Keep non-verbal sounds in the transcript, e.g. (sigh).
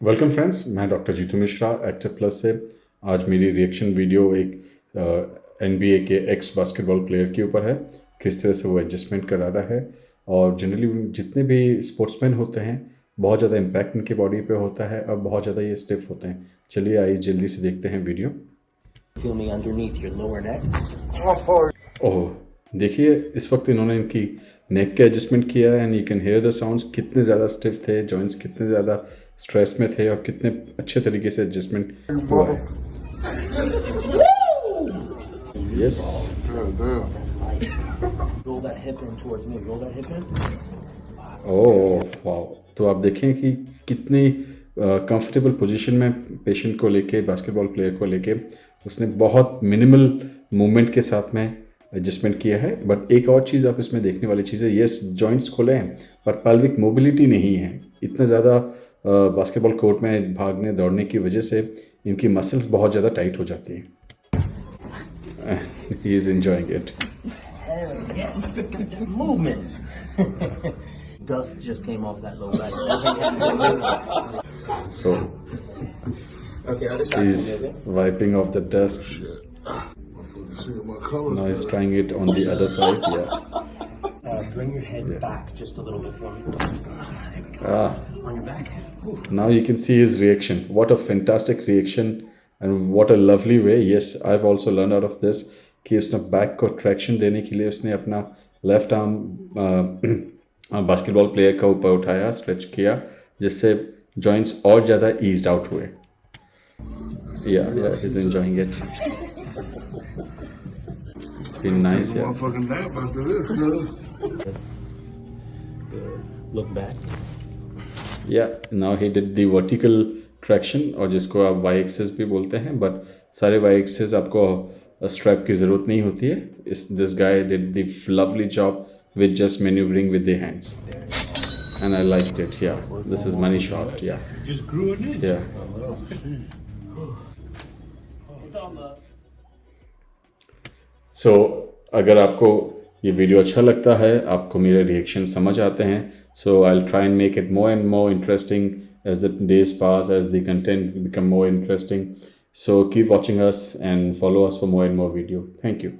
Welcome friends मैं doctor Jeetu Mishra active plus से। आज मेरी रिएक्शन वीडियो एक N A K X basketball player के ऊपर है। किस तरह से वो एडजस्टमेंट करा रहा है और जनरली जितने भी स्पोर्ट्समैन होते हैं बहुत ज़्यादा इम्पैक्ट इनके बॉडी पे होता है और बहुत ज़्यादा ये स्टिफ होते हैं। चलिए आइए जल्दी से देखते हैं वीडियो. ओह। देखिए इस वक्त इन्होंने इनकी नेक के एडजस्टमेंट किया है and you can hear the sounds कितने ज़्यादा स्टिफ थे जॉइंट्स कितने ज़्यादा स्ट्रेस में थे और कितने अच्छे तरीके से एडजस्टमेंट हुआ है। यस. ओह वाह तो आप देखें कि कितनी कंफर्टेबल पोजीशन में पेशेंट को लेके बास्केटबॉल प्लेयर को लेके उसने बहुत मिनिमल मूवमेंट के साथ में एडजस्टमेंट किया है बट एक और चीज़ आप इसमें देखने वाली चीज़ है यस जॉइंट्स खोले हैं पर पल्विक मोबिलिटी नहीं है इतना ज़्यादा बास्केटबॉल कोर्ट में भागने दौड़ने की वजह से इनकी मसल्स बहुत ज़्यादा टाइट हो जाती हैं he is enjoying it Hell yes. Movement. (laughs) Dust just came off that low leg. So okay, other side. he's wiping off the dust colors. now he's trying it on the other side yeah Uh, bring your head back just a little bit for me. There we go. ah On your back. Whew. now you can see his reaction what a fantastic reaction and what a lovely way yes i've also learned out of this कि उसने back को traction देने के लिए उसने अपना left arm basketball player का ऊपर उठाया स्ट्रेच किया जिससे जॉइंट्स और ज़्यादा ईज्ड आउट हुए या या is enjoying it Been nice yeah Motherfucking nap after this, cuz. Look back. Yeah now he did the vertical traction और जिसको आप वाई एक्सेस भी बोलते हैं बट सारे वाई एक्सेस आपको स्ट्रैप की ज़रूरत नहीं होती है। इस this guy did the lovely job with just manoeuvring with the hands and I like it yeah this is money shot yeah so so, अगर आपको ये वीडियो अच्छा लगता है आपको मेरे रिएक्शन समझ आते हैं so I will try and make it more and more interesting as the days pass as the content become more interesting so keep watching us and follow us for more and more video thank you